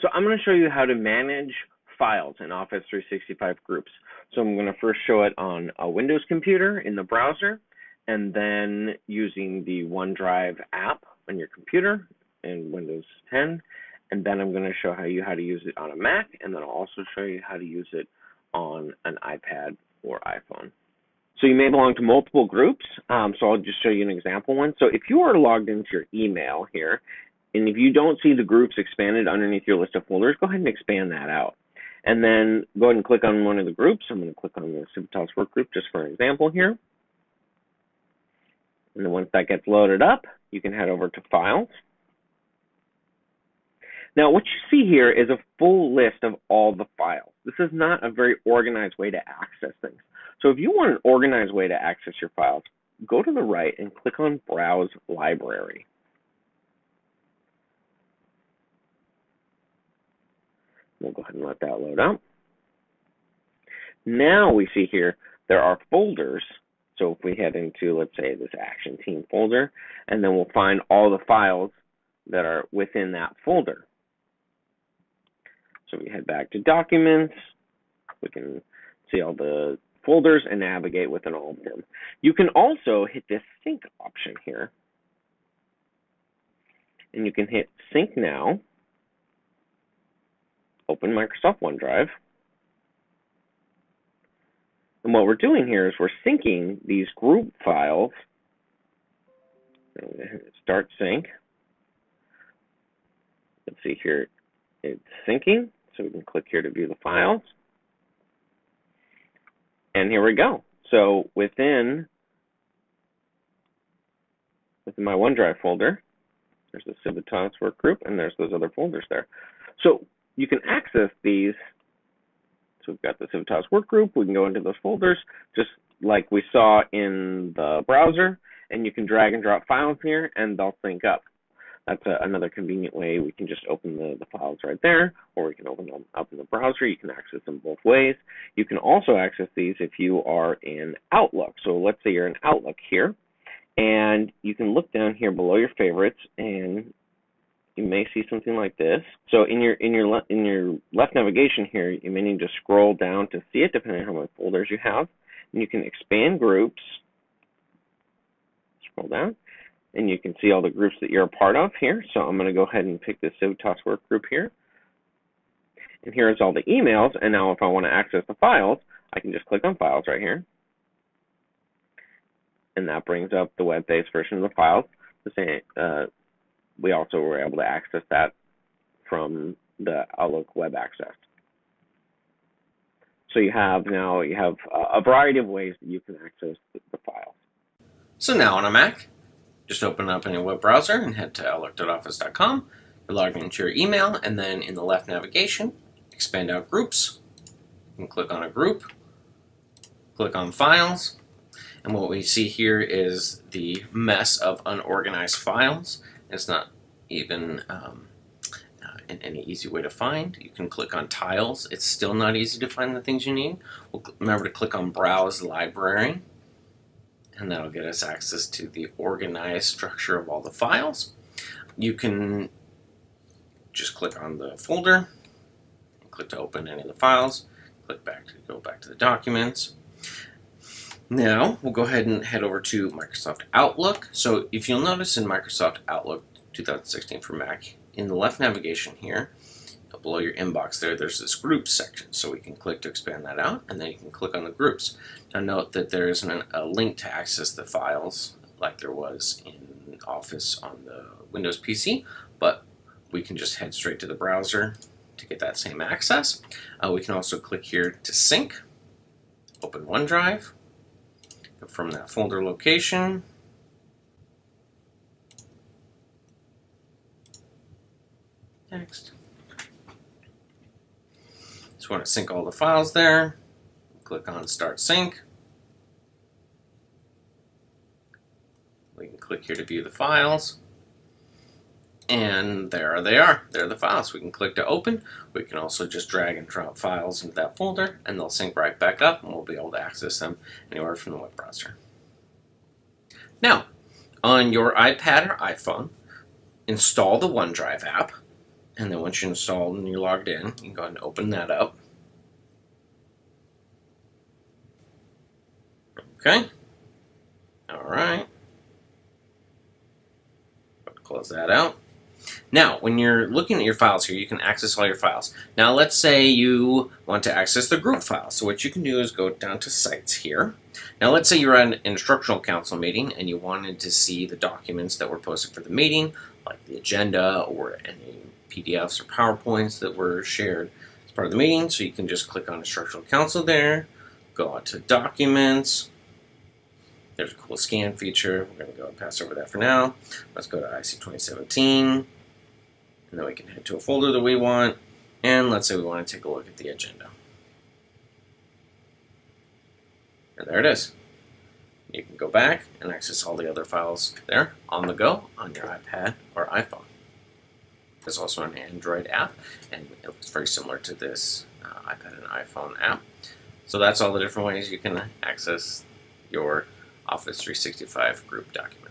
So I'm going to show you how to manage files in Office 365 groups. So I'm going to first show it on a Windows computer in the browser, and then using the OneDrive app on your computer in Windows 10. And then I'm going to show how you how to use it on a Mac, and then I'll also show you how to use it on an iPad or iPhone. So you may belong to multiple groups. Um, so I'll just show you an example one. So if you are logged into your email here, and if you don't see the groups expanded underneath your list of folders, go ahead and expand that out. And then go ahead and click on one of the groups. I'm going to click on the Civitas work group just for an example here. And then once that gets loaded up, you can head over to Files. Now, what you see here is a full list of all the files. This is not a very organized way to access things. So if you want an organized way to access your files, go to the right and click on Browse Library. We'll go ahead and let that load up. Now we see here there are folders. So if we head into, let's say, this Action Team folder, and then we'll find all the files that are within that folder. So we head back to Documents. We can see all the folders and navigate within all of them. You can also hit this Sync option here. And you can hit Sync Now, open Microsoft OneDrive. And what we're doing here is we're syncing these group files. Start sync. Let's see here, it's syncing. So we can click here to view the files. And here we go. So within, within my OneDrive folder, there's the Civitas work group, and there's those other folders there. So you can access these. So we've got the Civitas work group. We can go into those folders, just like we saw in the browser, and you can drag and drop files here, and they'll sync up that's a, another convenient way. We can just open the, the files right there, or we can open them up in the browser. You can access them both ways. You can also access these if you are in Outlook. So let's say you're in Outlook here, and you can look down here below your favorites, and you may see something like this. So in your in your in your left navigation here, you may need to scroll down to see it, depending on how many folders you have. And you can expand groups. Scroll down and you can see all the groups that you're a part of here. So I'm going to go ahead and pick the Civitas work group here. And here's all the emails. And now if I want to access the files, I can just click on files right here. And that brings up the web-based version of the files. The same, uh, we also were able to access that from the Outlook web access. So you have now you have a variety of ways that you can access the, files. So now on a Mac, just open up any web browser and head to outlook.office.com. You're into your email, and then in the left navigation, expand out groups. Can click on a group, click on files, and what we see here is the mess of unorganized files. It's not even um, uh, any easy way to find. You can click on tiles. It's still not easy to find the things you need. We'll remember to click on Browse Library and that'll get us access to the organized structure of all the files. You can just click on the folder, click to open any of the files, click back to go back to the documents. Now we'll go ahead and head over to Microsoft Outlook. So if you'll notice in Microsoft Outlook 2016 for Mac, in the left navigation here, below your inbox there, there's this groups section. So we can click to expand that out, and then you can click on the groups. Now note that there isn't a link to access the files like there was in Office on the Windows PC, but we can just head straight to the browser to get that same access. Uh, we can also click here to sync, open OneDrive, from that folder location, Next. Just want to sync all the files there. Click on Start Sync. We can click here to view the files. And there they are. They're the files. We can click to open. We can also just drag and drop files into that folder and they'll sync right back up and we'll be able to access them anywhere from the web browser. Now, on your iPad or iPhone, install the OneDrive app And then once you install and you're logged in, you can go ahead and open that up. Okay. All right. Close that out. Now, when you're looking at your files here, you can access all your files. Now, let's say you want to access the group file. So what you can do is go down to Sites here. Now, let's say you're at an instructional council meeting and you wanted to see the documents that were posted for the meeting, like the agenda or any PDFs or PowerPoints that were shared as part of the meeting. So you can just click on instructional council there, go out to Documents, there's a cool scan feature. We're going to go and pass over that for now. Let's go to IC 2017. And then we can head to a folder that we want. And let's say we want to take a look at the agenda. And there it is. You can go back and access all the other files there on the go on your iPad or iPhone. There's also an Android app, and it looks very similar to this uh, iPad and iPhone app. So that's all the different ways you can access your Office 365 group documents.